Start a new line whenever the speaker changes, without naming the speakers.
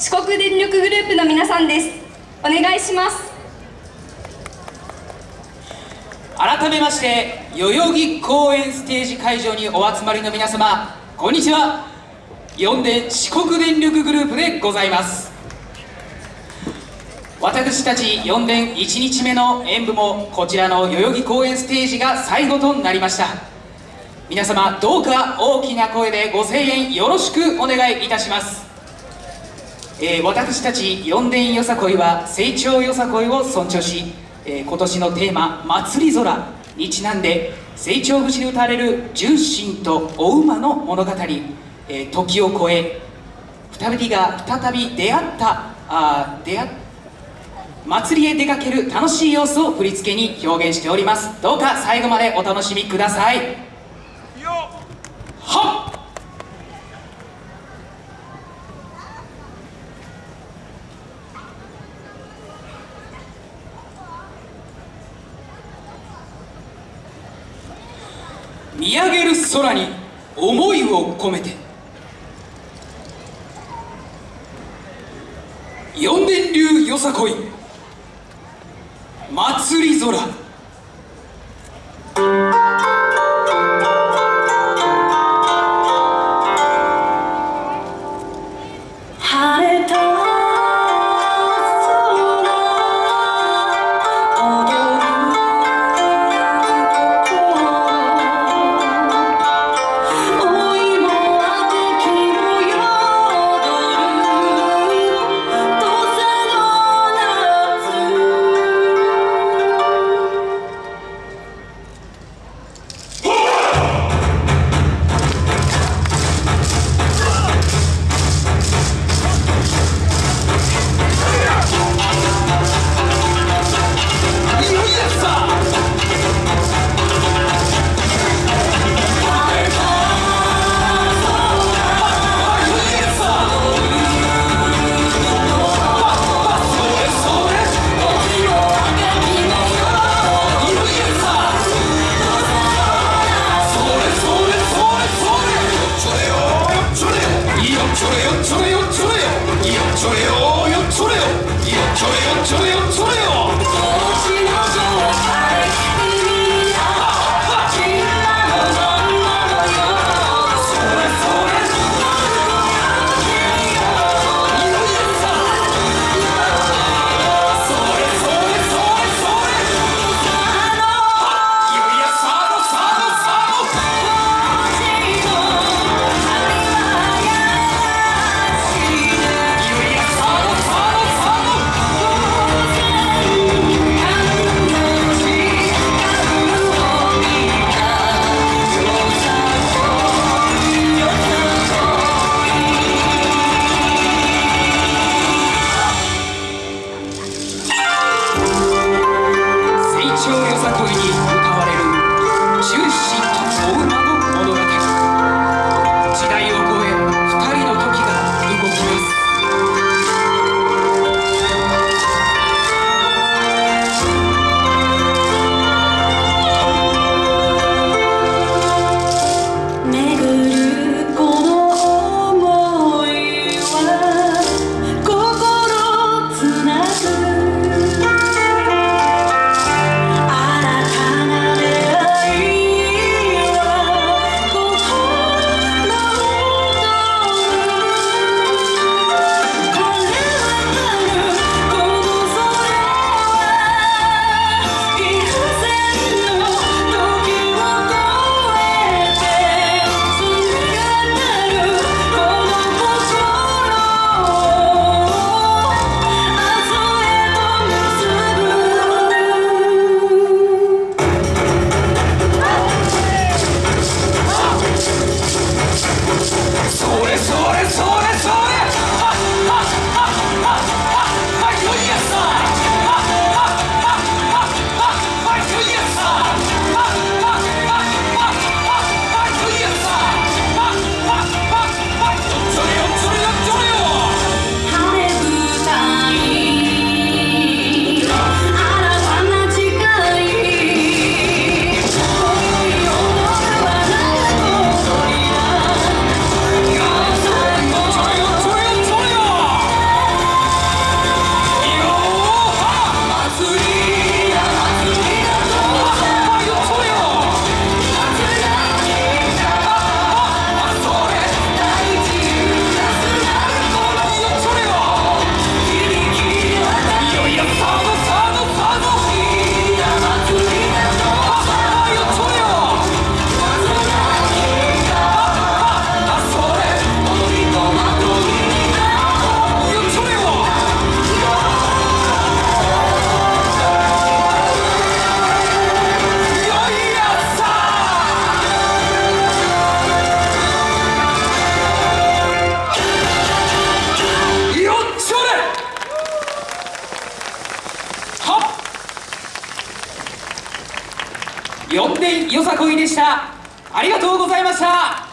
四国電力グループの皆さんです。お願いします。
改めまして代々木公園ステージ会場にお集まりの皆様こんにちは。四電四国電力グループでございます。私たち4電1日目の演舞もこちらの代々木公園ステージが最後となりました。皆様どうか大きな声でご声援よろしくお願いいたします。えー、私たち四電よさこいは成長よさこいを尊重し、えー、今年のテーマ「祭り空」にちなんで成長節で歌われる重心とお馬の物語、えー、時を超え2人が再び出会ったあ出会祭りへ出かける楽しい様子を振り付けに表現しております。どうか最後までお楽しみくださいはっ見上げる空に思いを込めて。四電流よさこい。祭り空。ちょれよちょれよちょれよいちょれよよちょれよちょれよちょれよちょれよでした。ありがとうございました。